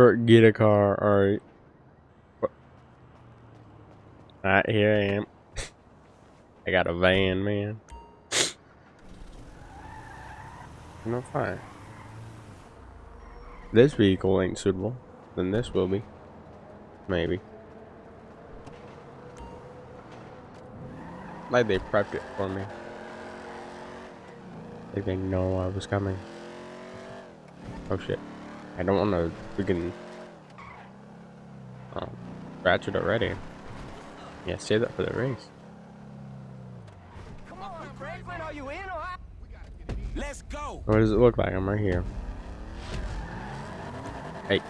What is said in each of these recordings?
Or get a car, alright. Alright, here I am. I got a van, man. No fine. This vehicle ain't suitable, then this will be. Maybe. Like they prepped it for me. Like they know I was coming. Oh shit. I don't want to freaking uh, scratch it already. Yeah, save that for the race. Come on, Franklin, are you in or out? Let's go. What does it look like? I'm right here. Hey.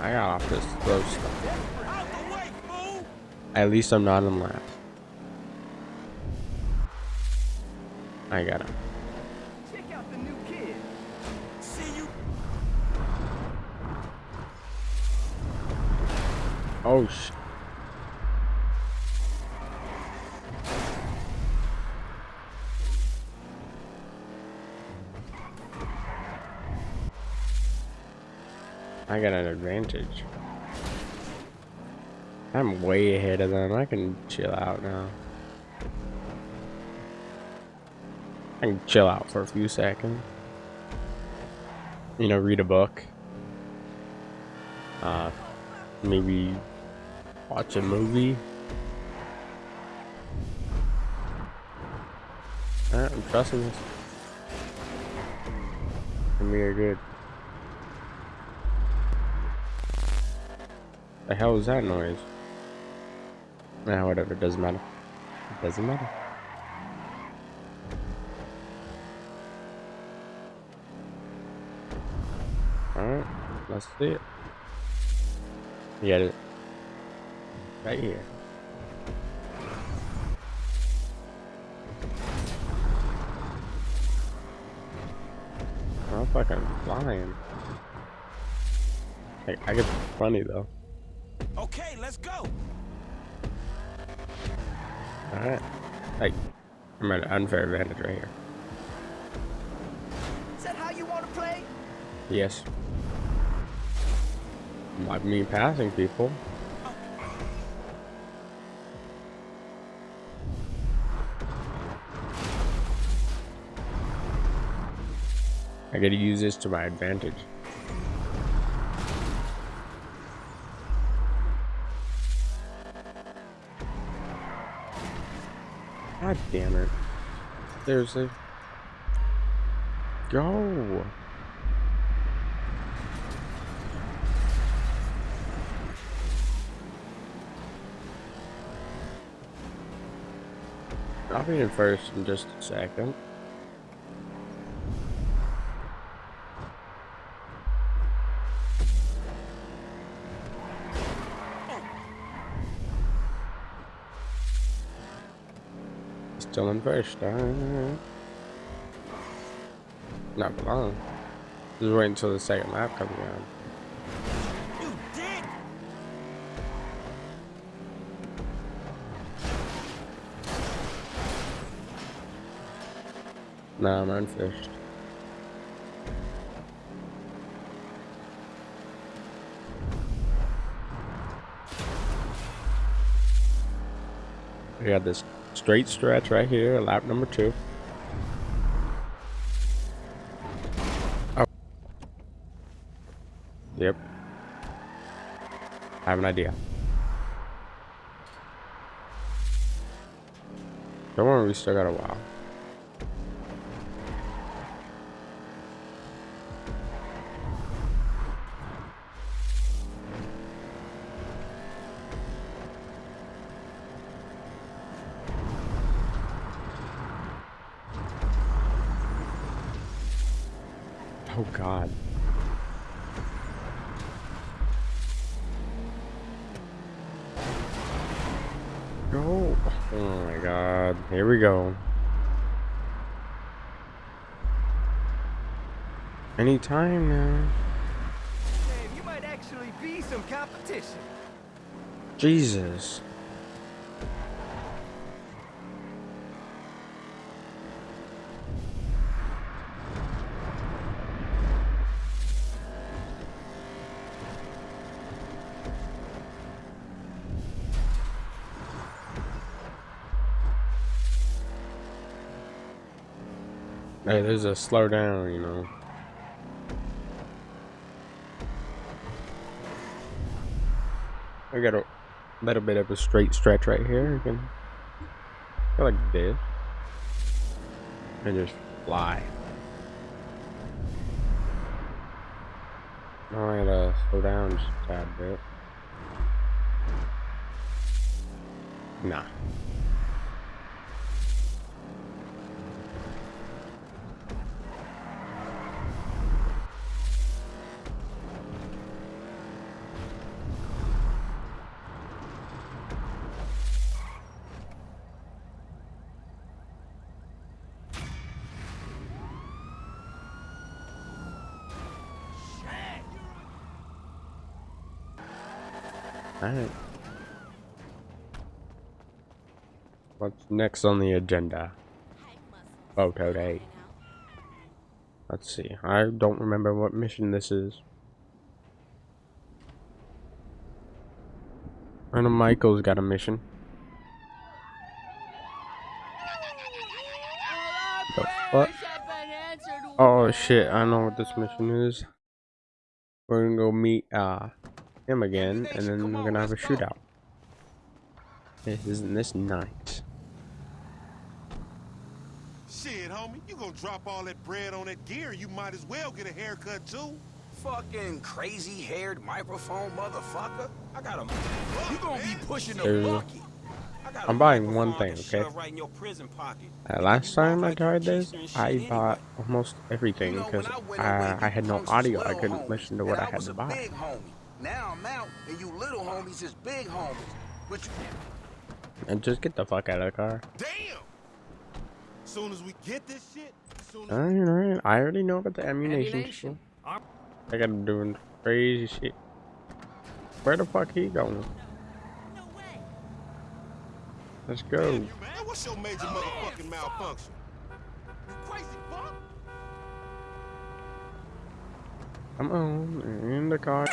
I got off this slow stuff. Out the way, fool. At least I'm not in last. I got him. Check out the new kid. See you. Oh sh. I got an advantage. I'm way ahead of them. I can chill out now. Can chill out for a few seconds. You know, read a book. Uh, maybe watch a movie. Alright, I'm trusting this. And we are good. The hell is that noise? Nah, whatever, it doesn't matter. It doesn't matter. Alright, let's see it. You got it. Right here. I'm fucking flying. Hey, I get funny though. Okay, let's go. Alright. Hey, I'm at an unfair advantage right here. Is that how you want to play? Yes. Like me passing people. I gotta use this to my advantage. God damn it. Seriously. Go. I'll be in first in just a second. Still in first. Uh, not for long. Just wait until the second lap comes around. Nah, I'm on first. We got this straight stretch right here, lap number two. Oh. Yep. I have an idea. Don't worry, we still got a while. Oh god. Go. Oh my god. Here we go. Anytime now. Damn, you might actually be some competition. Jesus. Hey, there's a slow down, you know. I got a little bit of a straight stretch right here. You can go like this. And just fly. I gotta uh, slow down just a tad bit. Nah. Alright. What's next on the agenda? Photo day. Let's see. I don't remember what mission this is. I know Michael's got a mission. The fuck? Oh shit, I know what this mission is. We're gonna go meet uh him again, and then we're gonna have a shootout. Isn't this nice? Shit, homie, you gonna drop all that bread on that gear, you might as well get a haircut too. Fucking crazy-haired microphone motherfucker. I got a... You gonna be pushing the bucket. I got a I'm buying one thing, okay? shove Right in your prison pocket. Uh, last time I like tried this, gangster and shit I bought almost everything because when I I, away, I you had no audio. I couldn't listen to what I I had to buy. Big homie. Now I'm out, and you little homies is big homies. Which, And just get the fuck out of the car. Damn! Soon as we get this shit, soon as Alright, alright. I already know about the ammunition. Ammunition. I got him doing crazy shit. Where the fuck he going? Let's go. Damn, you man, what's your major motherfucking malfunction? You crazy fuck? Come on, in the car.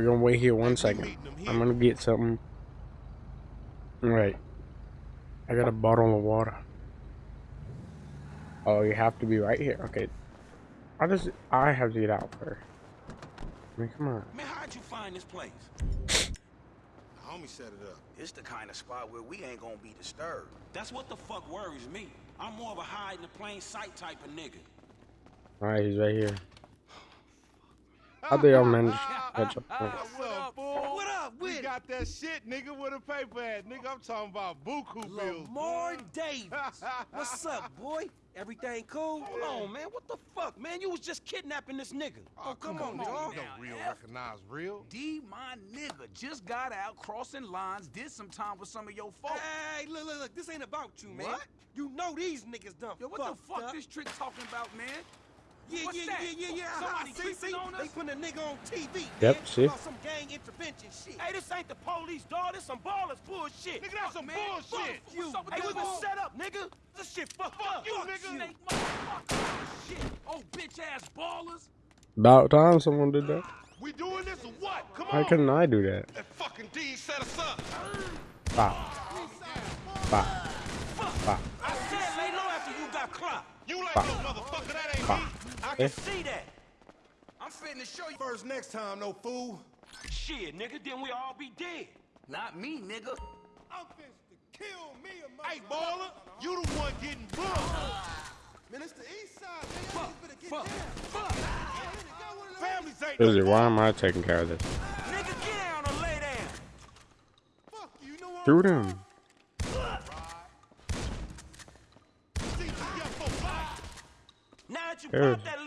We're gonna wait here one second. I'm gonna get something. Alright. I got a bottle of water. Oh, you have to be right here. Okay. How does it, I have to get out first? I mean, come on. man, how'd you find this place? The homie set it up. It's the kind of spot where we ain't gonna be disturbed. That's what the fuck worries me. I'm more of a hide in the plain sight type of nigga. Alright, he's right here. How do y'all manage to catch up? Oh, What's up, fool? What up We with it? got that shit, nigga, with a paper at. Nigga, I'm talking about buku bills. Lamar Davis. What's up, boy? Everything cool? Hold on, man. What the fuck, man? You was just kidnapping this nigga. Oh, come, on, on, nigga. dog. You know real F. recognize real. D, my nigga, just got out crossing lines, did some time with some of your folks. Hey, look, look, look. This ain't about you, man. What? You know these niggas done Yo, what the fuck up. this trick talking about, man? Yeah, What's yeah, that? yeah, yeah, yeah. Uh-huh. Somebody see, see? on They us? put a nigga on TV. Yep, man, see? Some gang intervention shit. Hey, this ain't the police, dog. This some Ballas bullshit. Nigga, that's some man. bullshit. Fuck you. What's up with Hey, we was set up, nigga. This shit fucked up. you, nigga. Snake motherfucker. Shit. Oh, bitch ass Ballas. About time someone did that. We doing this or what? Come Why on. couldn't I do that? That fucking D set us up. Bop. Bop. Bop. I said lay low after you got clocked. You like no motherfucker, that ain't Bop. me okay. see that. I'm fitting to show you first next time, no fool. Shit, nigga, then we all be dead. Not me, nigga. I'm finna kill me and my Hey, baller, you the one getting booked. Man, it's the east side. Fuck, fuck, fuck. Why am I taking care of this? Nigga, get down or lay down. Fuck, you know what Now that you that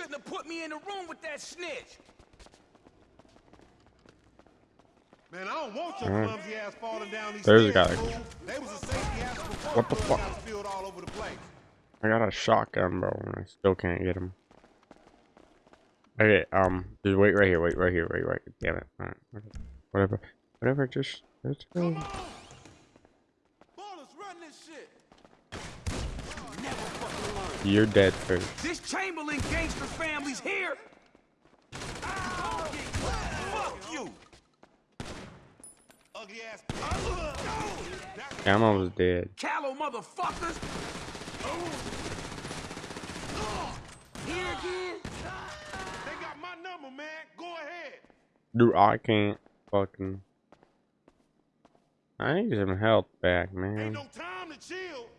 shouldn't have put me in the room with that snitch. Man, I don't want your clumsy ass falling down these There's a guy. They was a safety hazard What the fuck? all over the place. I got a shotgun, bro, and I still can't get him. Okay, um, just wait right here, wait right here, wait right. Here. Damn it. Alright, whatever, whatever. Just let's go. Come on! Ballas, run this shit! You're dead first. This Chamberlain gangster family's here. Fuck you. Ugly ass. I'm almost dead. Callow motherfuckers. Here again? They got my number, man. Go ahead. Dude, I can't fucking. I need some health back, man. Ain't man. no time to chill.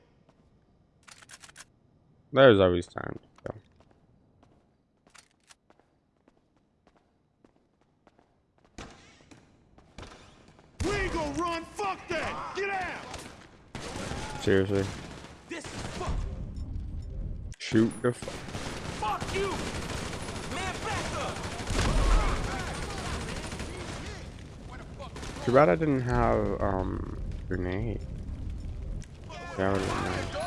There's always time to go. We ain't gonna run. Fuck that. Get out. Seriously, This is fuck. shoot the. F Fuck you. Man, back up. Too bad I didn't have um grenade. That would have been nice.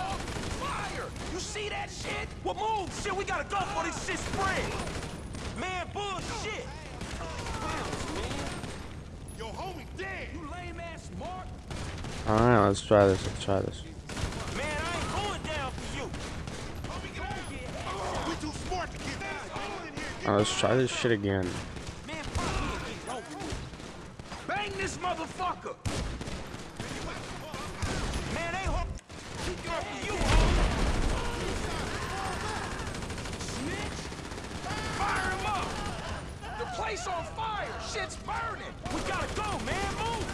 Dog, fire. You see that shit? Well, move. Shit, we gotta go for this shit spread. Man, bullshit. Yo, homie dead. You lame ass smart. All right, let's try this. Let's try this. Man, I ain't going down for you. Homie, get out. We too smart to get down. Go in here. Get Uh, let's try this shit again. Man, fuck you and get. Bang this motherfucker. Man, they hook. He going for you, homie. Snitch. Fire him up. The place on fire. Shit's burning. We gotta go, man. Move.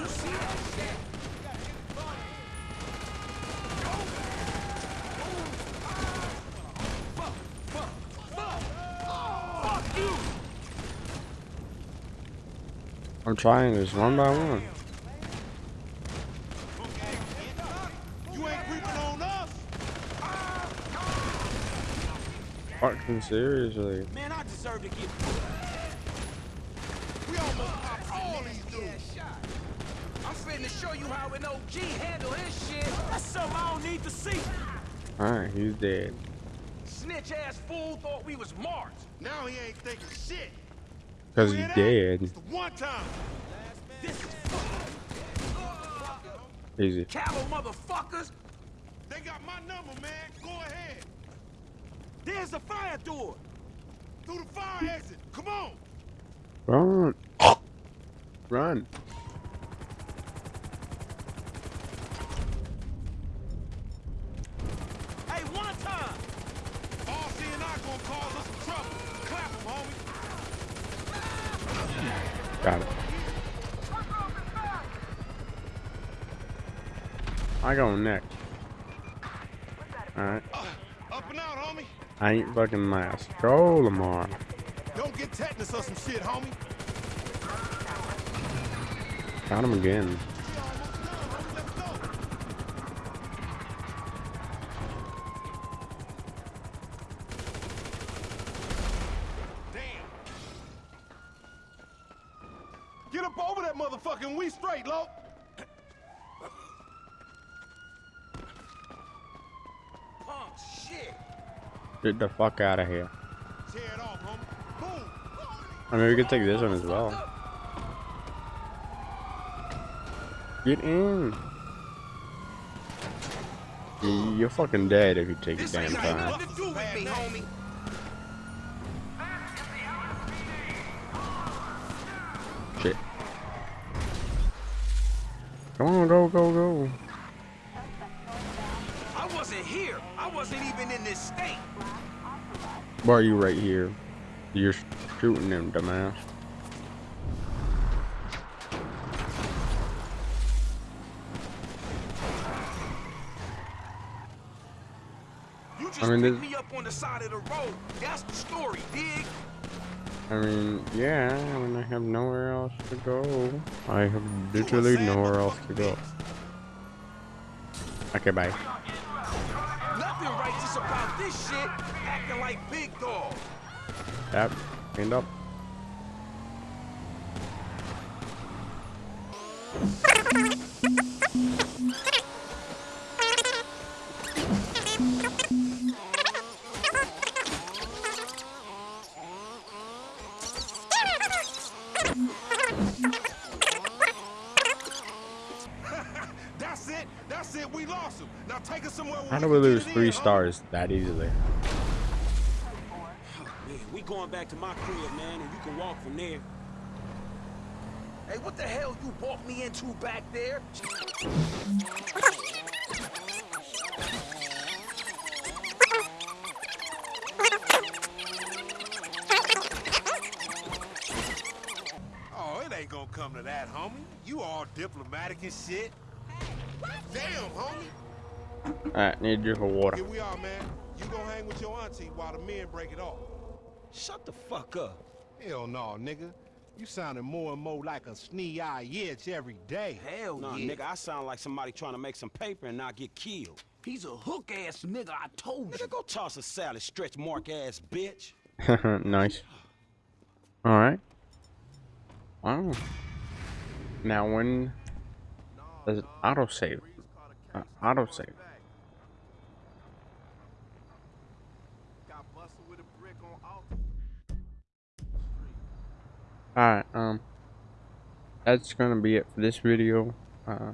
You see that shit? Fuck, fuck, fuck. Fuck you. I'm trying this one by one. You ain't creeping on us. Fucking seriously. Man, I deserve to get We almost popped all these dudes. I'm finna show you how an OG handle his shit. That's something I don't need to see. Alright, he's dead. Snitch ass fool thought we was marked. Now he ain't thinking shit. Cause You he's dead. It's the one time. This is Easy. Callow motherfuckers. They got my number, man. Go ahead. There's the fire door. Through the fire exit. Come on. Run. Run. Hey, one time. RC and I gonna cause us some trouble. Clap 'em, homie. Got it. I go next. Alright. Up and out, homie. I ain't fucking last. Go, Lamar. Don't get tetanus or some shit, homie. Got him again. Get the fuck out of here. I mean, we could take this one as well. Get in. You're fucking dead if you take This damn time. Shit. Come on, go, go, go. Wasn't even in this state. Why are you right here? You're shooting him, dumbass. You just I mean, picked me up on the side of the road. That's the story, dig? I mean, yeah, I mean, I have nowhere else to go. I have literally nowhere else to go. Okay, bye. Shit. Acting like big dog. Yep, cleaned up. us somewhere. do can we lose three stars that easily? Oh, man, we going back to my crib, man, and you can walk from there. Hey, what the hell you walked me into back there? Oh, it ain't gonna come to that, homie. You all diplomatic and shit. Damn, homie. Alright, need a drink of water. Here we are, man. You gonna hang with your auntie while the men break it off. Shut the fuck up. Hell no, nigga. You sounding more and more like a snee-eye itch every day. Hell Nah, yeah. nigga, I sound like somebody trying to make some paper and not get killed. He's a hook ass nigga, I told you. Nigga, go toss a salad, stretch mark ass bitch. nice. Alright. Wow. Now when does it autosave? Uh, autosave. Got busted with a brick on Alright, um that's gonna be it for this video. Uh